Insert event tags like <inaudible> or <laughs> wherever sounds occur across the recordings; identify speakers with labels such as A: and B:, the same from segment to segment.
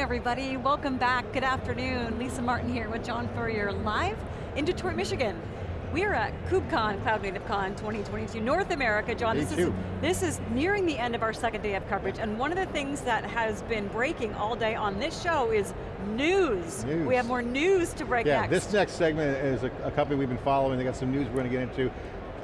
A: everybody, welcome back, good afternoon. Lisa Martin here with John Furrier, live in Detroit, Michigan. We're at KubeCon, Cloud Native Con 2022, North America. John, this is, this is nearing the end of our second day of coverage, and one of the things that has been breaking all day on this show is news.
B: news.
A: We have more news to break
B: yeah,
A: next.
B: this next segment is a, a company we've been following, they got some news we're going to get into.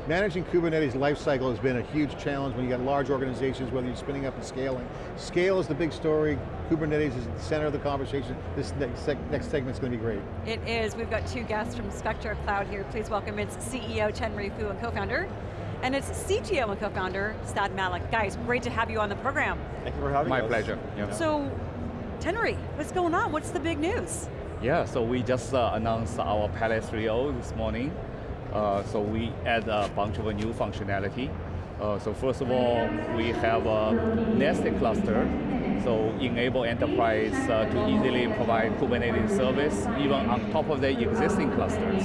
B: Managing Kubernetes lifecycle has been a huge challenge when you got large organizations, whether you're spinning up and scaling. Scale is the big story, Kubernetes is at the center of the conversation. This next, seg next segment's going to be great.
A: It is, we've got two guests from Spectro Cloud here. Please welcome its CEO, Tenry Fu, and co-founder, and its CTO and co-founder, Saad Malik. Guys, great to have you on the program.
C: Thank you for having
D: My
C: us.
D: My pleasure.
A: Yeah. So, Chenry, what's going on? What's the big news?
D: Yeah, so we just uh, announced our Palette 3.0 this morning. Uh, so we add a bunch of new functionality. Uh, so first of all, we have a nested cluster, so enable enterprise uh, to easily provide Kubernetes service, even on top of the existing clusters.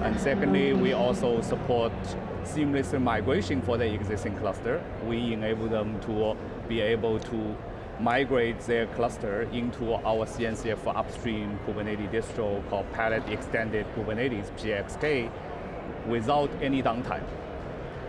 D: And secondly, we also support seamless migration for the existing cluster. We enable them to be able to migrate their cluster into our CNCF upstream Kubernetes distro called Palette Extended Kubernetes, PXK, without any downtime.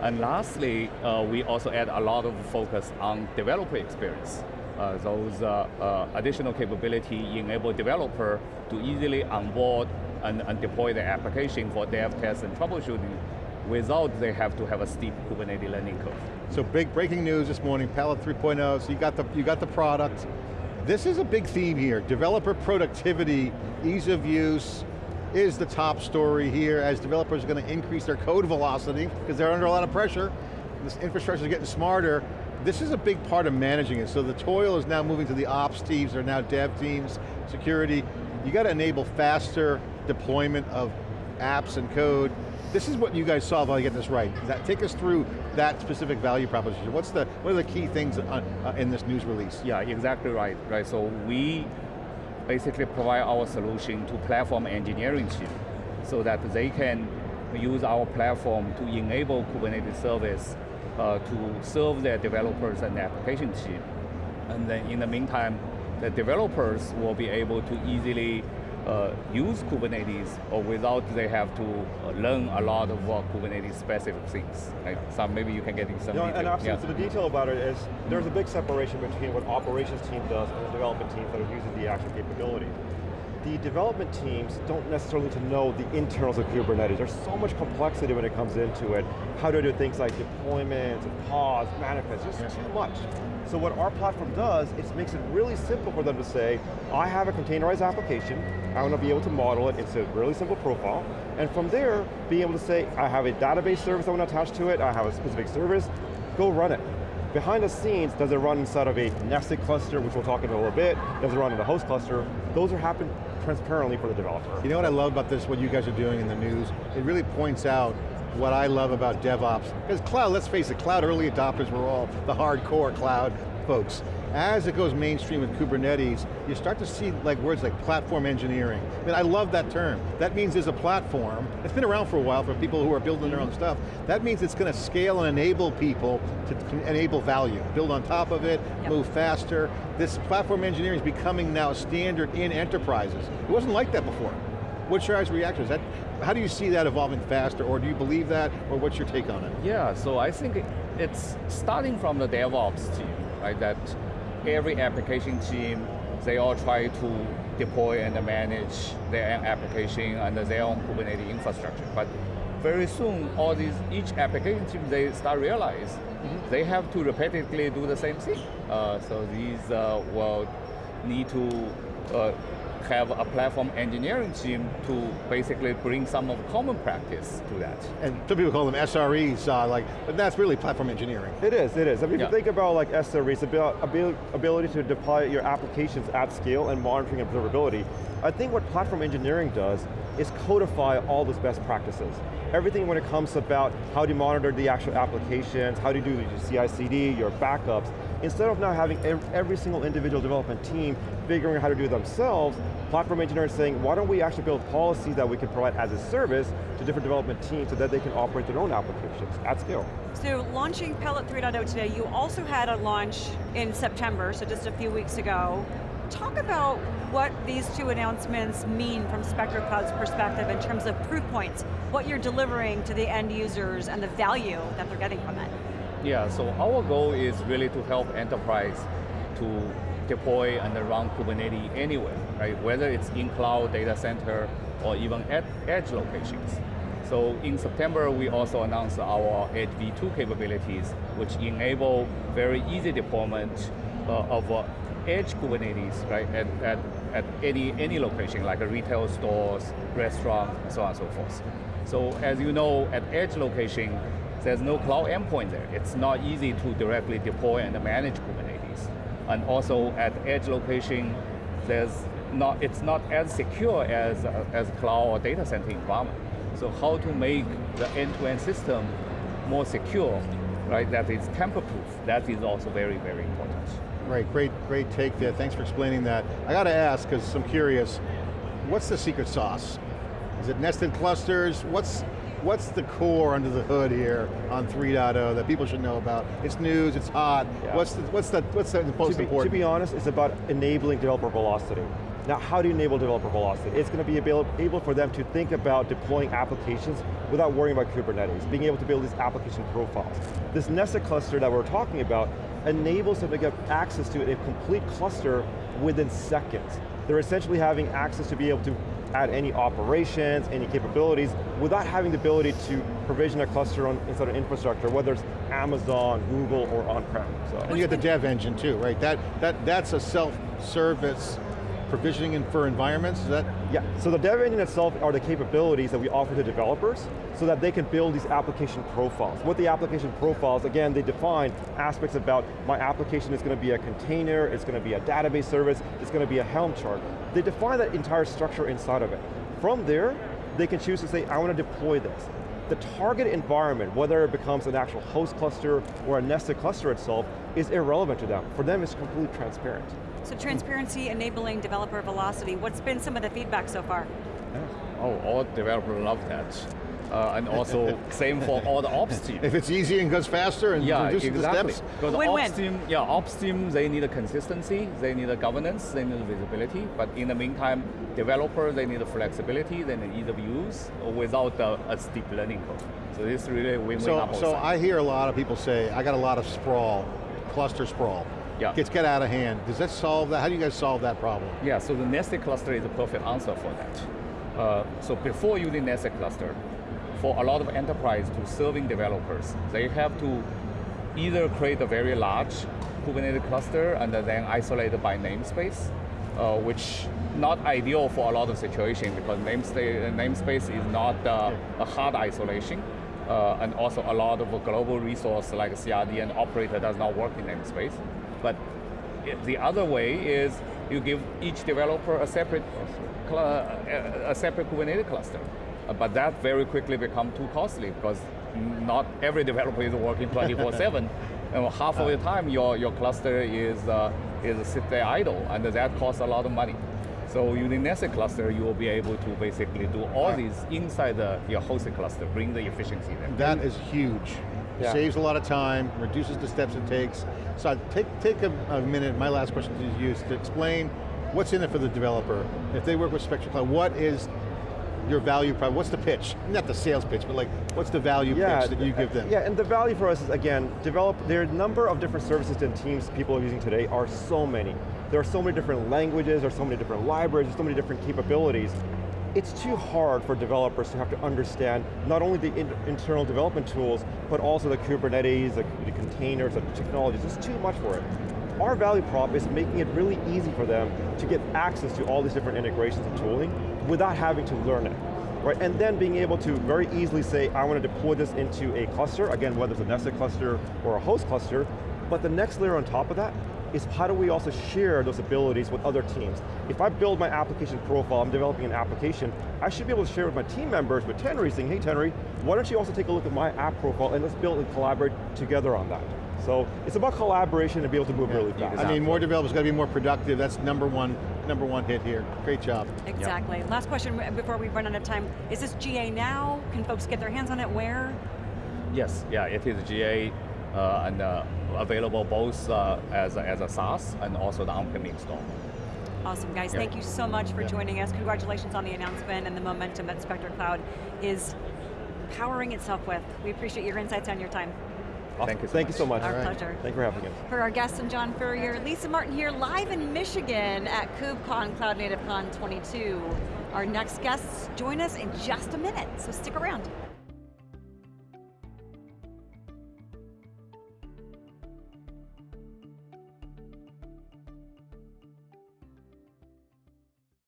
D: And lastly, uh, we also add a lot of focus on developer experience. Uh, those uh, uh additional capability enable developer to easily onboard and, and, deploy the application for dev, test, and troubleshooting without they have to have a steep Kubernetes learning curve.
B: So big breaking news this morning, Palette 3.0, so you got, the, you got the product. This is a big theme here, developer productivity, ease of use, is the top story here as developers are going to increase their code velocity because they're under a lot of pressure. This infrastructure is getting smarter. This is a big part of managing it. So the toil is now moving to the ops teams, or now dev teams, security. You got to enable faster deployment of apps and code. This is what you guys saw while you get this right. That, take us through that specific value proposition. What's the, what are the key things on, uh, in this news release?
D: Yeah, exactly right. Right. So we basically provide our solution to platform engineering team so that they can use our platform to enable Kubernetes service uh, to serve their developers and application team. And then in the meantime, the developers will be able to easily uh, use Kubernetes or without they have to uh, learn a lot of uh, Kubernetes specific things. Right? So maybe you can get into some
C: no,
D: detail.
C: And absolutely, yeah. so the detail about it is there's a big separation between what operations team does and the development teams that are using the actual capability. The development teams don't necessarily to know the internals of Kubernetes. There's so much complexity when it comes into it. How to do things like deployments, and pods, manifests, just yeah. too much. So what our platform does, it makes it really simple for them to say, I have a containerized application, I want to be able to model it, it's a really simple profile, and from there, being able to say, I have a database service I want to attach to it, I have a specific service, go run it. Behind the scenes, does it run inside of a nested cluster, which we'll talk about a little bit, does it run in a host cluster, those are happening transparently for the developer.
B: You know what I love about this, what you guys are doing in the news? It really points out what I love about DevOps, because cloud, let's face it, cloud early adopters were all the hardcore cloud folks. As it goes mainstream with Kubernetes, you start to see like words like platform engineering. I mean, I love that term. That means there's a platform, it's been around for a while for people who are building their own stuff. That means it's going to scale and enable people to enable value. Build on top of it, yep. move faster. This platform engineering is becoming now standard in enterprises. It wasn't like that before. What's your guys' reaction? Is that, how do you see that evolving faster, or do you believe that, or what's your take on it?
D: Yeah, so I think it's starting from the DevOps team, right? That every application team, they all try to deploy and manage their application under their own Kubernetes infrastructure. But very soon, all these, each application team, they start realize mm -hmm. they have to repetitively do the same thing. Uh, so these uh, will need to uh, have a platform engineering team to basically bring some of common practice to that.
B: And some people call them SREs, uh, like, but that's really platform engineering.
C: It is, it is. I mean, yeah. if you think about like SREs, about ability to deploy your applications at scale and monitoring observability, I think what platform engineering does is codify all those best practices. Everything when it comes about how do you monitor the actual applications, how do you do your CI/CD, your backups, instead of now having every single individual development team figuring out how to do themselves, platform engineers saying, why don't we actually build policies that we can provide as a service to different development teams so that they can operate their own applications at scale.
A: So launching Palette 3.0 today, you also had a launch in September, so just a few weeks ago, talk about what these two announcements mean from Spectro Cloud's perspective in terms of proof points, what you're delivering to the end users and the value that they're getting from it.
D: Yeah, so our goal is really to help enterprise to deploy and run Kubernetes anywhere, right? Whether it's in cloud, data center, or even at edge locations. So in September, we also announced our Edge V2 capabilities, which enable very easy deployment uh, of uh, edge Kubernetes, right, at, at, at any, any location, like a retail stores, restaurant, so on and so forth. So as you know, at edge location, there's no cloud endpoint there. It's not easy to directly deploy and manage Kubernetes. And also at edge location, there's not, it's not as secure as, uh, as cloud or data center environment. So how to make the end-to-end -end system more secure, right, that is tamper-proof, that is also very, very important.
B: Right, great, great take there. Thanks for explaining that. I got to ask, because I'm curious, what's the secret sauce? Is it nested clusters? What's, what's the core under the hood here on 3.0 that people should know about? It's news, it's hot. Yeah. What's, the, what's, the, what's the most
C: to be,
B: important?
C: To be honest, it's about enabling developer velocity. Now, how do you enable developer velocity? It's going to be able, able for them to think about deploying applications without worrying about Kubernetes, being able to build these application profiles. This nested cluster that we're talking about enables them to get access to a complete cluster within seconds. They're essentially having access to be able to add any operations, any capabilities, without having the ability to provision a cluster on, inside an infrastructure, whether it's Amazon, Google, or on-prem.
B: So. And you get the dev engine too, right? That, that, that's a self-service provisioning for environments, is that?
C: Yeah, so the dev engine itself are the capabilities that we offer to developers so that they can build these application profiles. What the application profiles, again, they define aspects about my application is going to be a container, it's going to be a database service, it's going to be a Helm chart. They define that entire structure inside of it. From there, they can choose to say, I want to deploy this. The target environment, whether it becomes an actual host cluster or a nested cluster itself, is irrelevant to them. For them, it's completely transparent.
A: So transparency enabling developer velocity, what's been some of the feedback so far?
D: Oh, all developers love that. Uh, and also <laughs> same for all the ops team.
B: If it's easy and goes faster and
D: yeah,
B: reduces
D: exactly.
B: the steps.
D: Because
A: win,
D: ops team, yeah, ops team, they need a consistency, they need a governance, they need a visibility, but in the meantime, developers, they need a flexibility, they need ease of use without a, a steep learning curve. So this is really win-win
B: So, so I hear a lot of people say, I got a lot of sprawl, cluster sprawl. Yeah. Gets get out of hand. Does that solve that? How do you guys solve that problem?
D: Yeah, so the nested cluster is a perfect answer for that. Uh, so before using nested cluster, for a lot of enterprise to serving developers, they have to either create a very large Kubernetes cluster and then isolate it by namespace, uh, which not ideal for a lot of situations because namespace, namespace is not uh, a hard isolation. Uh, and also a lot of a global resource like CRD and operator does not work in namespace. But the other way is you give each developer a separate, a separate Kubernetes cluster. Uh, but that very quickly become too costly because not every developer is working 24-7. and <laughs> half of the time your, your cluster is, uh, is sit there idle and that costs a lot of money. So using nested cluster, you will be able to basically do all these inside the, your hosted cluster, bring the efficiency there.
B: That is huge. Yeah. Saves a lot of time, reduces the steps it takes. So take, take a, a minute, my last question to you, to explain what's in it for the developer. If they work with Spectro Cloud, what is your value prop, what's the pitch? Not the sales pitch, but like, what's the value yeah, pitch that you give them?
C: Yeah, and the value for us is, again, develop, there are a number of different services and teams people are using today are so many. There are so many different languages, there are so many different libraries, there's so many different capabilities it's too hard for developers to have to understand not only the in internal development tools, but also the Kubernetes, the, the containers, the technologies, it's too much for it. Our value prop is making it really easy for them to get access to all these different integrations and tooling without having to learn it. Right, and then being able to very easily say, I want to deploy this into a cluster, again, whether it's a nested cluster or a host cluster, but the next layer on top of that is how do we also share those abilities with other teams? If I build my application profile, I'm developing an application, I should be able to share with my team members, with Tenry, saying, hey Tenry, why don't you also take a look at my app profile and let's build and collaborate together on that. So it's about collaboration and be able to move yeah, really fast.
B: I mean, more developers got to be more productive. That's number one, number one hit here. Great job.
A: Exactly. Yep. Last question before we run out of time. Is this GA now? Can folks get their hands on it? Where?
D: Yes, yeah, it is GA and uh, available both uh, as, a, as a SaaS and also the on-prem install.
A: Awesome, guys.
C: Yeah.
A: Thank you so much for
B: Yeah.
A: joining us. Congratulations on the announcement and the momentum that Spectro Cloud is powering itself with. We appreciate your insights and your time.
C: Awesome.
D: Thank you so
C: Thank
D: much.
C: you so much.
A: Our
B: right.
A: pleasure.
C: Thank you for having us.
A: For our guests and John Furrier, Lisa Martin here live in Michigan at KubeCon Cloud Native Con 22. Our next guests join us in just a minute, so stick around.